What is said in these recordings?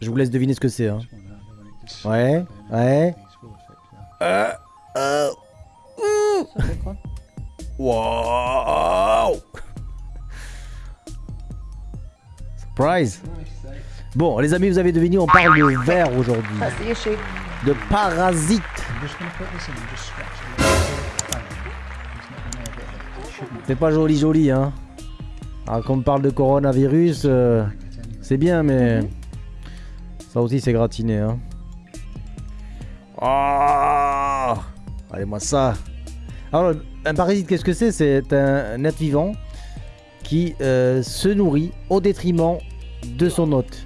Je vous laisse deviner ce que c'est. Hein. Ouais, ouais. Euh, euh, Wow Surprise Bon, les amis, vous avez deviné, on parle de verre aujourd'hui. Issue. De shouldn't C'est pas joli joli, hein. Alors, quand on parle de coronavirus, euh, c'est bien, mais... Ça aussi, c'est gratiné, hein. Ah Allez, moi ça. Alors, un parasite, qu'est-ce que c'est? C'est un être vivant qui euh, se nourrit au détriment de son hôte.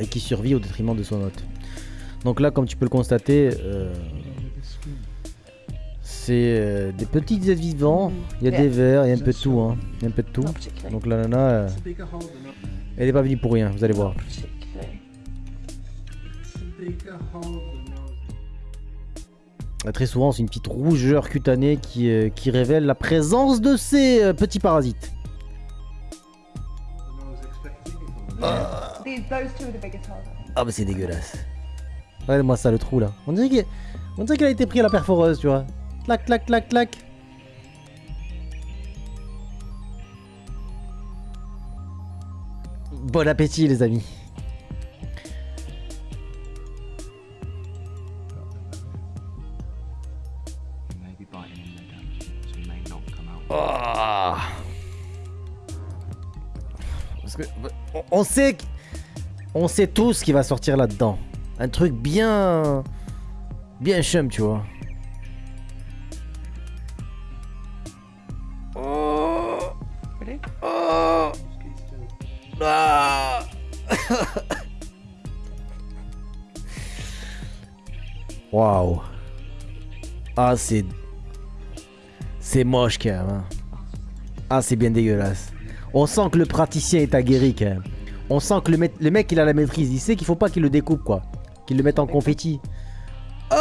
Et qui survit au détriment de son hôte. Donc là, comme tu peux le constater, euh, c'est euh, des petits êtres vivants. Il y a des vers, il y a un peu de tout. Hein. Il y a un peu de tout. Donc la nana, euh, elle n'est pas venue pour rien, vous allez voir. Euh, Très souvent, c'est une petite rougeur cutanée qui, euh, qui révèle la présence de ces euh, petits parasites. Think. Ah bah c'est dégueulasse. Regarde-moi ça le trou là. On dirait qu'elle a été prise à la perforeuse, tu vois. Clac, clac, clac, clac. Bon appétit les amis. Ah. Parce que on- sait on sait tous ce qui va sortir là-dedans. Un truc bien bien chum, tu vois. Ah, c'est c'est moche quand même. hein. Ah, c'est bien dégueulasse. On sent que le praticien est aguerri quand même. On sent que le, mec- le mec, il a la maîtrise. Il sait qu'il faut pas qu'il le découpe, quoi. Qu'il le mette en confetti. Oh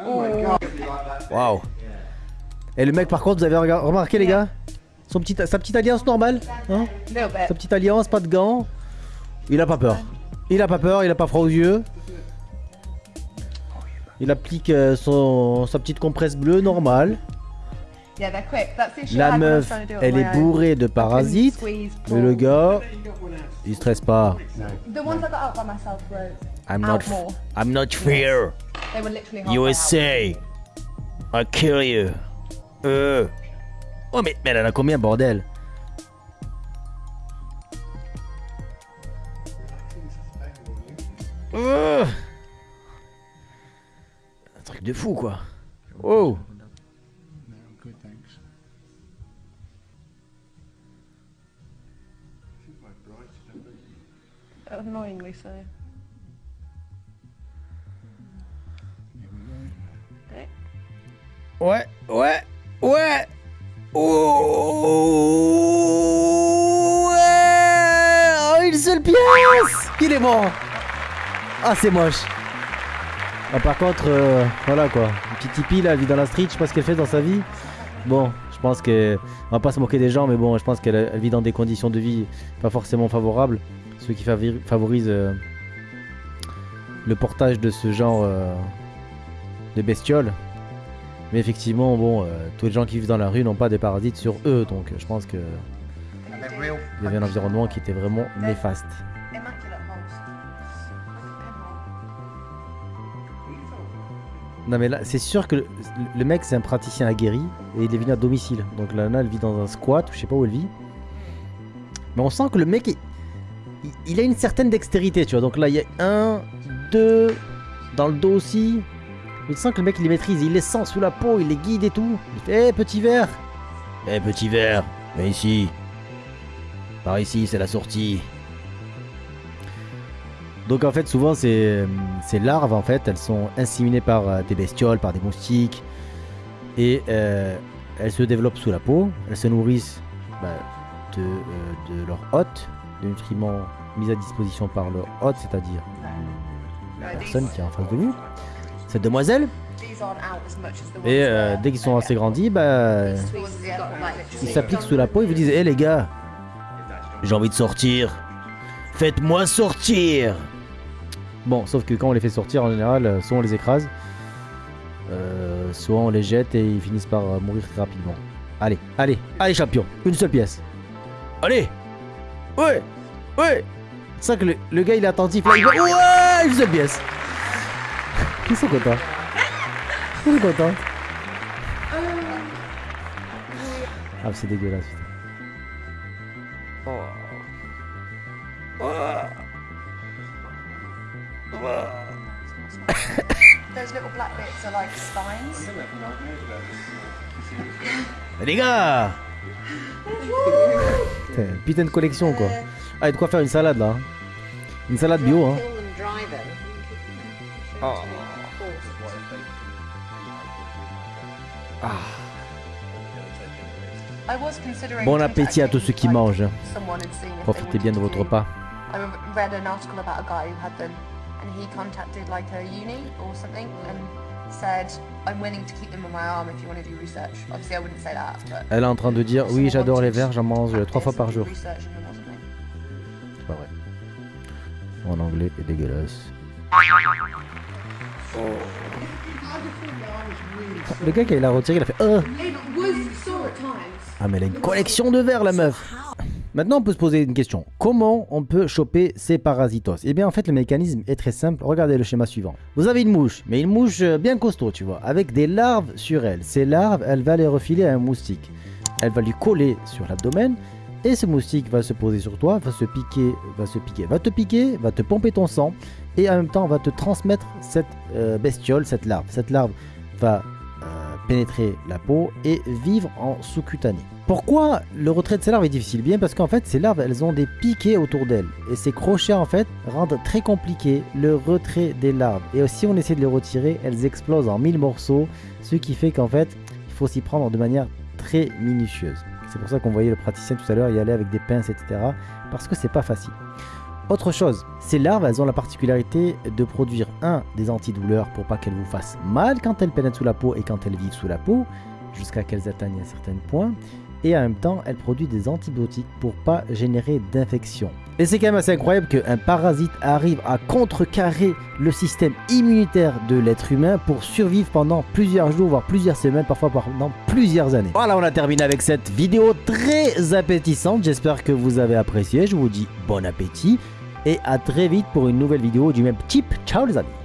Waouh. Et le mec, par contre, vous avez remarqué, les gars? Son petit, Sa petite alliance normale hein? Bit. Sa petite alliance, pas de gants? Il a pas peur. Il a pas peur, il a pas froid aux yeux. Il applique euh, son, sa petite compresse bleue normale. I La I meuf, elle est bourrée de parasites. Mais le gars, il stresse pas. The ones I got out by myself were I'm not, more. I'm not fear. They were literally halfway out. USA. I'll kill you. Euh. Oh mais, mais elle en a combien bordel? Euh. Un truc de fou quoi. Oh. Annoyingly so. Ouais, ouais, ouais. Oh, ouais. Oh, une seule pièce. Il est bon. Ah, c'est moche. Ah, par contre, euh, voilà quoi. Une petite hippie là, elle vit dans la street. Je sais pas ce qu'elle fait dans sa vie. Bon, je pense que. On va pas se moquer des gens, mais bon, je pense qu'elle elle vit dans des conditions de vie pas forcément favorables. Ce qui favori- favorise euh, le portage de ce genre euh, de bestioles. Mais effectivement, bon, tous les gens qui vivent dans la rue n'ont pas des parasites sur eux, donc je pense que real. il y avait un environnement qui était vraiment néfaste. Non mais là, c'est sûr que le, mec c'est un praticien aguerri et il est venu à domicile. Donc nana elle vit dans un squat, je sais pas où elle vit. Mais on sent que le mec, il, a une certaine dextérité, tu vois. Donc là il y a un, deux, dans le dos aussi. Il sent que le mec il les maîtrise, il les sent sous la peau, il les guide et tout. Il hé petit verre Hé petit verre, viens ici. Par ici, c'est la sortie. Donc en fait souvent ces, larves en fait elles sont inséminées par euh, des bestioles, par des moustiques et euh, elles se développent sous la peau, elles se nourrissent bah, de, euh, de leur hôte, de nutriments mis à disposition par leur hôte, c'est-à-dire la personne qui est en face de vous, cette demoiselle. Et dès qu'ils sont assez grandis, bah, ils s'appliquent sous la peau et vous disent Hé les gars, j'ai envie de sortir. Faites-moi sortir Bon, sauf que quand on les fait sortir, en général, euh, soit on les écrase, euh, soit on les jette et ils finissent par euh, mourir très rapidement. Allez, allez, allez champion, une seule pièce. Allez Ouais Ouais C'est ça que le, gars il est attentif il va... Ouais Une seule pièce Ils sont contents. Ils sont contents. Ah c'est dégueulasse putain. Those little black bits are like spines. Les gars Putain, Putain de collection quoi. Ah, il y a de quoi faire une salade là. hein. Une salade bio hein. Oh. I was considering Bon appétit à tous ceux qui mangent. Profitez bien de votre repas. I re- read an article about a guy who had them, and he contacted like a uni or something and said, "I'm willing to keep them on my arm if you want to do research." Obviously, I wouldn't say that, but Elle est en train de dire oui j'adore les verres, j'en mange to trois fois par jour. C'est pas vrai. En anglais est dégueulasse. Le gars qui l'a retiré il a fait Oh Ah mais elle a une collection de verres la meuf Maintenant on peut se poser une question. Comment on peut choper ces parasitos? Eh bien en fait le mécanisme est très simple. Regardez le schéma suivant. Vous avez une mouche, mais une mouche euh, bien costaud tu vois, avec des larves sur elle. Ces larves, elle va les refiler à un moustique. Elle va lui coller sur l'abdomen et ce moustique va se poser sur toi, va se piquer, va se piquer, va te piquer, va te pomper ton sang et en même temps va te transmettre cette euh, bestiole, cette larve. Cette larve va pénétrer la peau et vivre en sous-cutané. Pourquoi le retrait de ces larves est difficile? Bien parce qu'en fait ces larves elles ont des piquets autour d'elles et ces crochets en fait rendent très compliqué le retrait des larves et si on essaie de les retirer elles explosent en mille morceaux ce qui fait qu'en fait il faut s'y prendre de manière très minutieuse. C'est pour ça qu'on voyait le praticien tout à l'heure y aller avec des pinces etc parce que c'est pas facile. Autre chose, ces larves, elles ont la particularité de produire un des antidouleurs pour pas qu'elles vous fassent mal quand elles pénètrent sous la peau et quand elles vivent sous la peau, jusqu'à qu'elles atteignent un certain point. Et en même temps, elles produisent des antibiotiques pour pas générer d'infection. Et c'est quand même assez incroyable qu'un parasite arrive à contrecarrer le système immunitaire de l'être humain pour survivre pendant plusieurs jours, voire plusieurs semaines, parfois pendant plusieurs années. Voilà, on a terminé avec cette vidéo très appétissante. J'espère que vous avez apprécié. Je vous dis bon appétit et à très vite pour une nouvelle vidéo du même type. Ciao les amis